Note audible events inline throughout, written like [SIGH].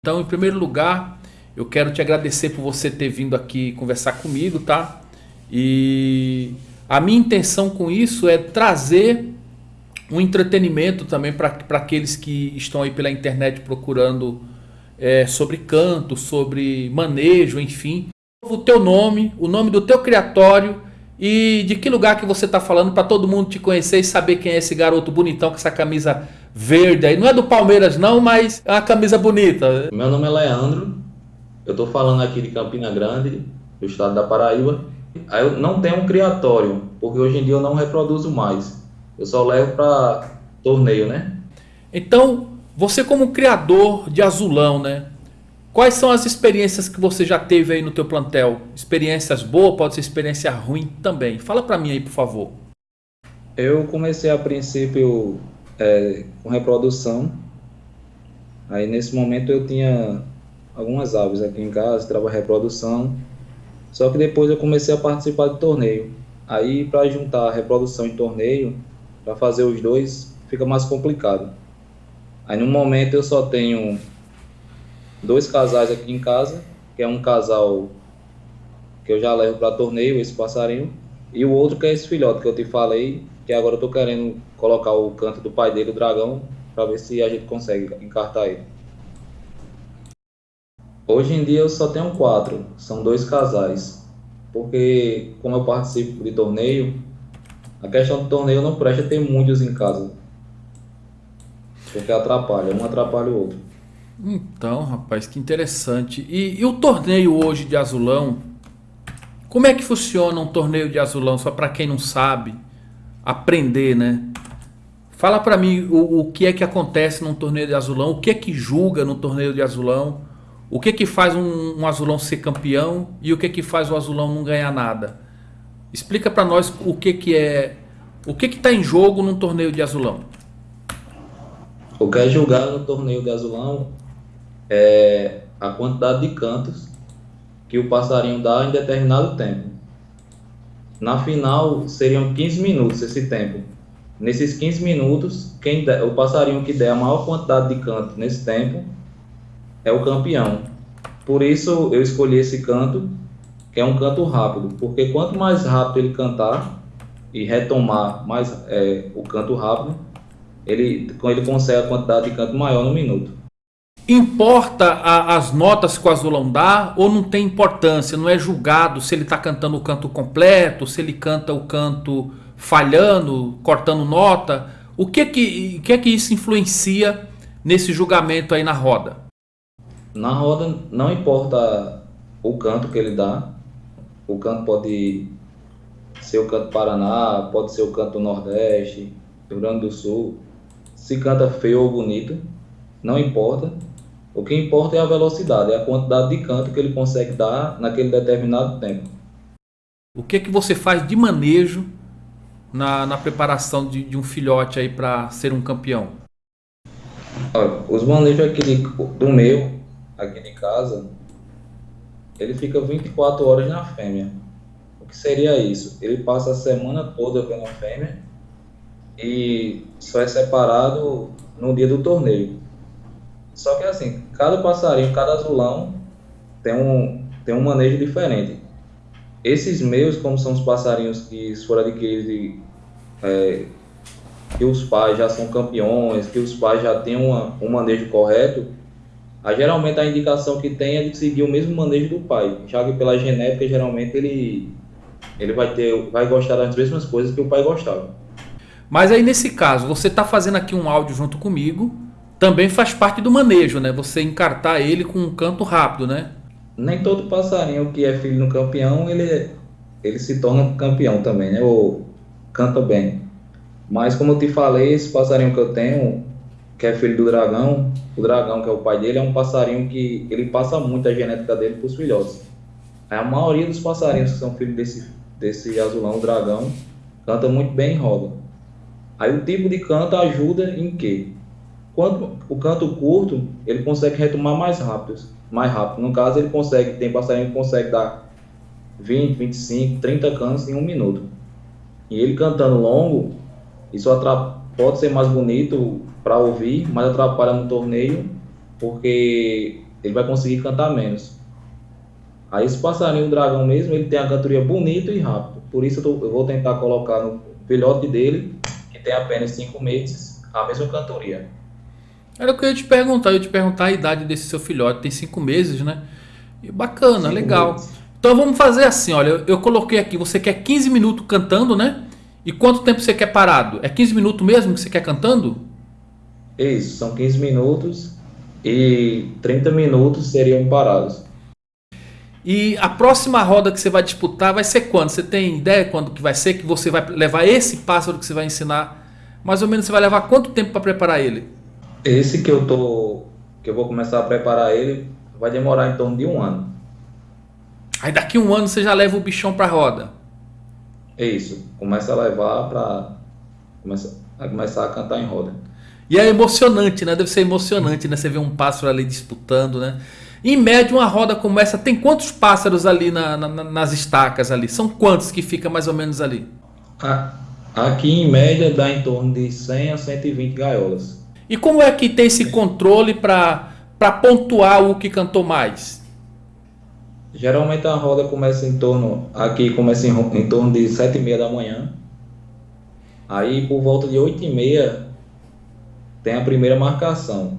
Então, em primeiro lugar, eu quero te agradecer por você ter vindo aqui conversar comigo, tá? E a minha intenção com isso é trazer um entretenimento também para aqueles que estão aí pela internet procurando é, sobre canto, sobre manejo, enfim. O teu nome, o nome do teu criatório e de que lugar que você está falando para todo mundo te conhecer e saber quem é esse garoto bonitão com essa camisa verde aí. Não é do Palmeiras não, mas é uma camisa bonita. Meu nome é Leandro, eu estou falando aqui de Campina Grande, do estado da Paraíba. Aí eu não tenho um criatório, porque hoje em dia eu não reproduzo mais. Eu só levo para torneio, né? Então, você como criador de azulão, né? Quais são as experiências que você já teve aí no teu plantel? Experiências boas, pode ser experiência ruim também. Fala para mim aí, por favor. Eu comecei a princípio é, com reprodução. Aí nesse momento eu tinha algumas aves aqui em casa, estava reprodução. Só que depois eu comecei a participar de torneio. Aí para juntar reprodução e torneio, para fazer os dois, fica mais complicado. Aí no momento eu só tenho dois casais aqui em casa, que é um casal que eu já levo para torneio, esse passarinho, e o outro que é esse filhote que eu te falei, que agora eu tô querendo colocar o canto do pai dele, o dragão, para ver se a gente consegue encartar ele. Hoje em dia eu só tenho quatro, são dois casais, porque como eu participo de torneio, a questão do torneio não presta ter muitos em casa, porque atrapalha, um atrapalha o outro. Então, rapaz, que interessante. E, e, o torneio hoje de azulão? Como é que funciona um torneio de azulão? Só para quem não sabe, aprender, né? Fala para mim o, o, que é que acontece num torneio de azulão, o que é que julga no torneio de azulão, o que é que faz um, um azulão ser campeão e o que é que faz o azulão não ganhar nada. Explica para nós o que que é, o que que está em jogo num torneio de azulão. O que é julgado no torneio de azulão é a quantidade de cantos que o passarinho dá em determinado tempo. Na final seriam 15 minutos esse tempo. Nesses 15 minutos, quem der, o passarinho que der a maior quantidade de canto nesse tempo é o campeão. Por isso eu escolhi esse canto, que é um canto rápido, porque quanto mais rápido ele cantar e retomar mais é, o canto rápido, ele, ele consegue a quantidade de canto maior no minuto. Importa a, as notas que o azulão dá ou não tem importância? Não é julgado se ele está cantando o canto completo, se ele canta o canto falhando, cortando nota? O que que, que é que isso influencia nesse julgamento aí na roda? Na roda não importa o canto que ele dá. O canto pode ser o canto Paraná, pode ser o canto Nordeste, Rio Grande do Sul. Se canta feio ou bonito, não importa o que importa é a velocidade, é a quantidade de canto que ele consegue dar naquele determinado tempo. O que, que você faz de manejo na, na preparação de, de um filhote aí para ser um campeão? Olha, os manejos aqui de, do meu, aqui de casa, ele fica 24 horas na fêmea. O que seria isso? Ele passa a semana toda vendo a fêmea e só é separado no dia do torneio. Só que assim, cada passarinho, cada azulão tem um, tem um manejo diferente. Esses meus, como são os passarinhos que foram adquiridos é, que os pais já são campeões, que os pais já têm uma, um manejo correto, a, geralmente a indicação que tem é de seguir o mesmo manejo do pai, já que pela genética geralmente ele, ele vai, ter, vai gostar das mesmas coisas que o pai gostava. Mas aí nesse caso, você está fazendo aqui um áudio junto comigo, também faz parte do manejo, né? Você encartar ele com um canto rápido, né? Nem todo passarinho que é filho do campeão, ele, ele se torna campeão também, né? Ou canta bem. Mas como eu te falei, esse passarinho que eu tenho, que é filho do dragão, o dragão que é o pai dele, é um passarinho que ele passa muito a genética dele para os filhotes. A maioria dos passarinhos que são filhos desse, desse azulão, dragão, canta muito bem em roda. Aí o tipo de canto ajuda em quê? Quando o canto curto, ele consegue retomar mais rápido, mais rápido. No caso, ele consegue, tem passarinho que consegue dar 20, 25, 30 cantos em um minuto. E ele cantando longo, isso pode ser mais bonito para ouvir, mas atrapalha no torneio, porque ele vai conseguir cantar menos. Aí esse passarinho, dragão mesmo, ele tem a cantoria bonita e rápido. Por isso eu, tô, eu vou tentar colocar no filhote dele, que tem apenas 5 meses, a mesma cantoria. Era o que eu ia te perguntar, eu ia te perguntar a idade desse seu filhote, tem 5 meses, né? E bacana, cinco legal. Meses. Então vamos fazer assim, olha, eu coloquei aqui, você quer 15 minutos cantando, né? E quanto tempo você quer parado? É 15 minutos mesmo que você quer cantando? Isso, são 15 minutos e 30 minutos seriam parados. E a próxima roda que você vai disputar vai ser quando? Você tem ideia quando que vai ser? Que você vai levar esse pássaro que você vai ensinar? Mais ou menos você vai levar quanto tempo para preparar ele? Esse que eu tô, que eu vou começar a preparar ele, vai demorar em torno de um ano. Aí daqui um ano você já leva o bichão para roda. É isso. Começa a levar para começa a começar a cantar em roda. E é emocionante, né? Deve ser emocionante, né? Você vê um pássaro ali disputando, né? Em média, uma roda como essa tem quantos pássaros ali na, na, nas estacas ali? São quantos que fica mais ou menos ali? Aqui em média dá em torno de 100 a 120 gaiolas. E como é que tem esse controle para pontuar o que cantou mais? Geralmente a roda começa em torno, aqui começa em, em torno de 7 e meia da manhã. Aí por volta de 8 e meia tem a primeira marcação.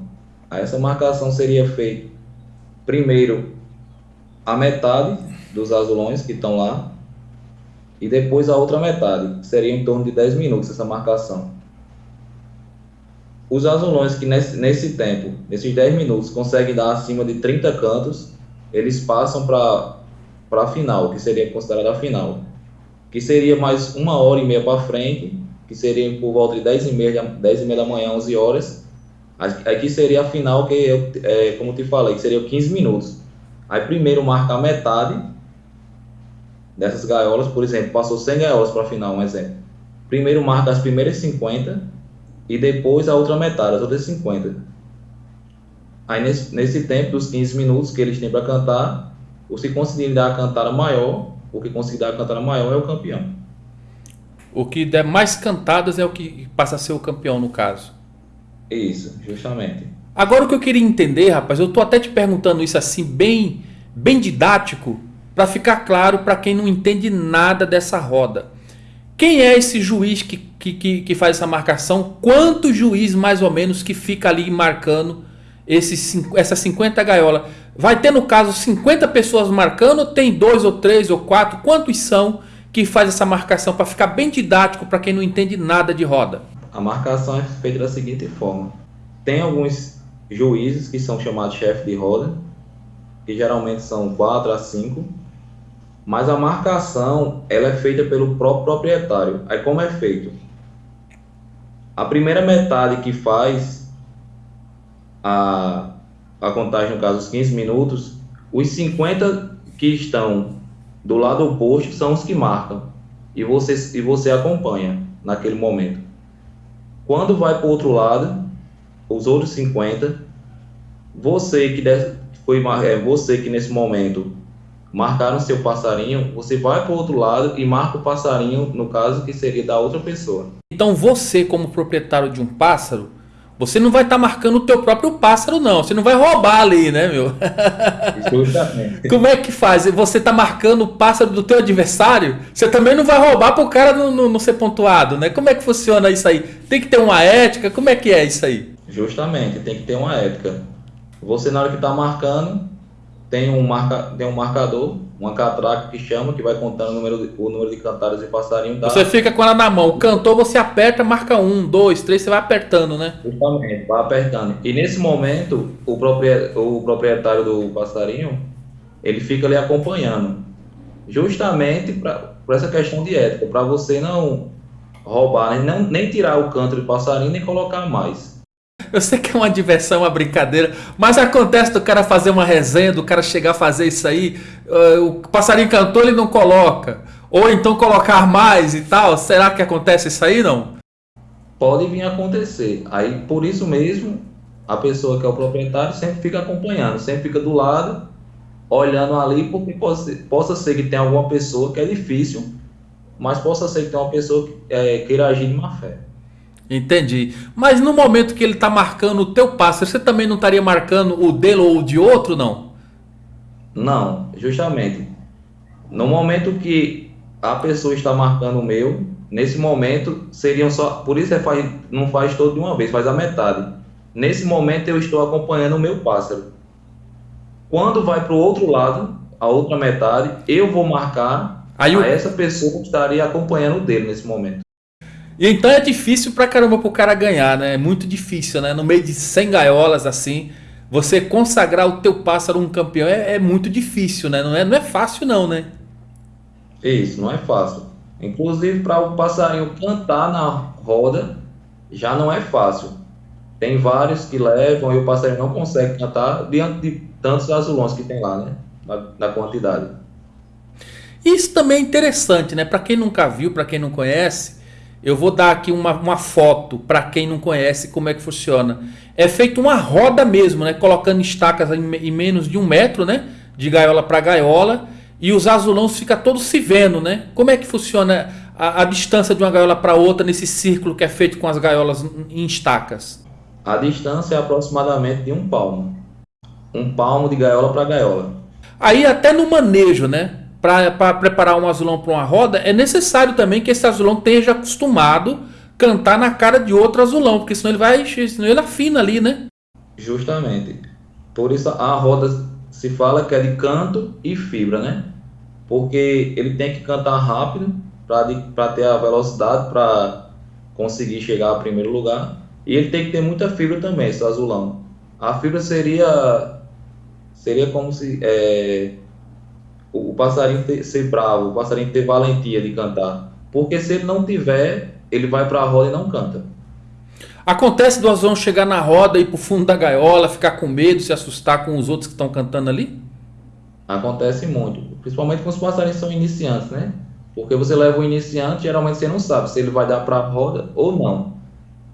Aí essa marcação seria feita primeiro a metade dos azulões que estão lá e depois a outra metade, seria em torno de 10 minutos essa marcação. Os azulões que nesse, nesse tempo, nesses 10 minutos, conseguem dar acima de 30 cantos, eles passam para a final, que seria considerada a final, que seria mais uma hora e meia para frente, que seria por volta de 10 e meia, 10 e meia da manhã, 11 horas. Aqui seria a final, que eu, é, como te falei, que seria 15 minutos. Aí primeiro marca a metade dessas gaiolas, por exemplo, passou 100 gaiolas para a final, um exemplo. Primeiro marca as primeiras 50 e depois a outra metade, as outras 50. Aí nesse, nesse tempo dos 15 minutos que eles têm para cantar, o se conseguir dar a cantada maior, o que conseguir dar a cantada maior é o campeão. O que der mais cantadas é o que passa a ser o campeão no caso. Isso, justamente. Agora o que eu queria entender, rapaz, eu tô até te perguntando isso assim bem, bem didático, para ficar claro para quem não entende nada dessa roda. Quem é esse juiz que, que, que, faz essa marcação? Quanto juiz mais ou menos que fica ali marcando esses, essas 50 gaiolas. Vai ter no caso 50 pessoas marcando, tem dois ou três ou quatro, quantos são que faz essa marcação para ficar bem didático para quem não entende nada de roda? A marcação é feita da seguinte forma: tem alguns juízes que são chamados chefe de roda, que geralmente são 4 a 5, mas a marcação ela é feita pelo próprio proprietário. Aí como é feito? A primeira metade que faz a, a contagem, no caso, os 15 minutos, os 50 que estão do lado oposto são os que marcam e você, e você acompanha naquele momento. Quando vai para o outro lado, os outros 50, você que foi é, você que nesse momento marcaram seu passarinho, você vai para o outro lado e marca o passarinho, no caso que seria da outra pessoa. Então você, como proprietário de um pássaro, você não vai estar tá marcando o teu próprio pássaro, não. Você não vai roubar ali, né, meu? Justamente. [LAUGHS] Como é que faz? Você está marcando o pássaro do teu adversário? Você também não vai roubar para o cara não, não, não, ser pontuado, né? Como é que funciona isso aí? Tem que ter uma ética? Como é que é isso aí? Justamente, tem que ter uma ética. Você, na hora que está marcando, tem um, marca, tem um marcador, uma catraca que chama, que vai contando o número de, o número de cantadas e passarinho. Você fica com ela na mão. O cantor você aperta, marca um, dois, três, você vai apertando, né? Justamente, vai apertando. E nesse momento, o proprietário, o proprietário do passarinho, ele fica ali acompanhando. Justamente por essa questão de ética, para você não roubar, não, nem tirar o canto do passarinho, nem colocar mais. Eu sei que é uma diversão, uma brincadeira, mas acontece do cara fazer uma resenha, do cara chegar a fazer isso aí, uh, o passarinho cantou, ele não coloca. Ou então colocar mais e tal. Será que acontece isso aí, não? Pode vir a acontecer. Aí, por isso mesmo, a pessoa que é o proprietário sempre fica acompanhando, sempre fica do lado, olhando ali, porque possa, possa ser que tenha alguma pessoa que é difícil, mas possa ser que tenha uma pessoa que é, queira agir de má fé. Entendi. Mas no momento que ele está marcando o teu pássaro, você também não estaria marcando o dele ou o de outro, não? Não, justamente. No momento que a pessoa está marcando o meu, nesse momento seriam só. Por isso é faz, não faz todo de uma vez, faz a metade. Nesse momento eu estou acompanhando o meu pássaro. Quando vai para o outro lado, a outra metade, eu vou marcar Aí a essa pessoa que estaria acompanhando o dele nesse momento. E então é difícil pra caramba pro cara ganhar, né? É muito difícil, né? No meio de 100 gaiolas assim, você consagrar o teu pássaro um campeão é, é muito difícil, né? Não é, não é fácil não, né? Isso, não é fácil. Inclusive para o passarinho cantar na roda já não é fácil. Tem vários que levam e o passarinho não consegue cantar diante de tantos azulões que tem lá, né? Na, na quantidade. Isso também é interessante, né? Para quem nunca viu, para quem não conhece, eu vou dar aqui uma, uma foto para quem não conhece como é que funciona. É feito uma roda mesmo, né? Colocando estacas em, em menos de um metro, né? De gaiola para gaiola. E os azulões ficam todos se vendo, né? Como é que funciona a, a distância de uma gaiola para outra nesse círculo que é feito com as gaiolas em estacas? A distância é aproximadamente de um palmo. Um palmo de gaiola para gaiola. Aí até no manejo, né? Para preparar um azulão para uma roda, é necessário também que esse azulão esteja acostumado cantar na cara de outro azulão, porque senão ele vai, senão ele afina ali, né? Justamente. Por isso a roda se fala que é de canto e fibra, né? Porque ele tem que cantar rápido para ter a velocidade para conseguir chegar ao primeiro lugar. E ele tem que ter muita fibra também, esse azulão. A fibra seria seria como se é, o, passarinho ter, ser bravo, o passarinho ter valentia de cantar. Porque se ele não tiver, ele vai para a roda e não canta. Acontece do azão chegar na roda e ir pro fundo da gaiola, ficar com medo, se assustar com os outros que estão cantando ali? Acontece muito, principalmente com os passarinhos são iniciantes, né? Porque você leva um iniciante, geralmente você não sabe se ele vai dar para a roda ou não.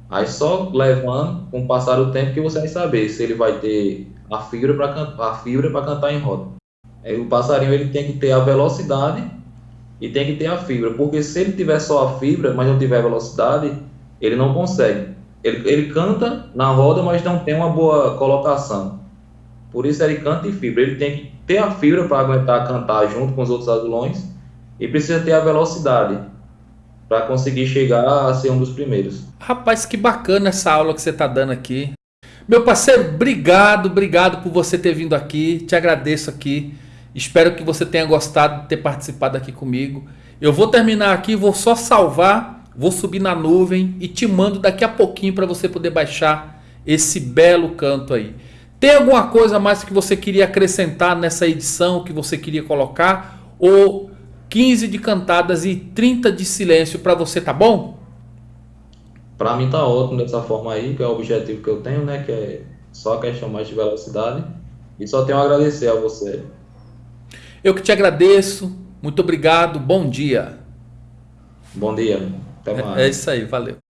Aí só levando, com o passar do tempo, que você vai saber se ele vai ter a fibra para cantar em roda. É, o passarinho ele tem que ter a velocidade e tem que ter a fibra, porque se ele tiver só a fibra, mas não tiver velocidade, ele não consegue. Ele, ele canta na roda, mas não tem uma boa colocação. Por isso ele canta em fibra. Ele tem que ter a fibra para aguentar cantar junto com os outros azulões e precisa ter a velocidade para conseguir chegar a ser um dos primeiros. Rapaz, que bacana essa aula que você está dando aqui. Meu parceiro, obrigado, obrigado por você ter vindo aqui. Te agradeço aqui. Espero que você tenha gostado de ter participado aqui comigo. Eu vou terminar aqui, vou só salvar, vou subir na nuvem e te mando daqui a pouquinho para você poder baixar esse belo canto aí. Tem alguma coisa mais que você queria acrescentar nessa edição que você queria colocar? Ou 15 de cantadas e 30 de silêncio para você, tá bom? Para mim tá ótimo dessa forma aí, que é o objetivo que eu tenho, né? Que é só a questão mais de velocidade. E só tenho a agradecer a você. Eu que te agradeço. Muito obrigado. Bom dia. Bom dia. Até mais. É, é isso aí. Valeu.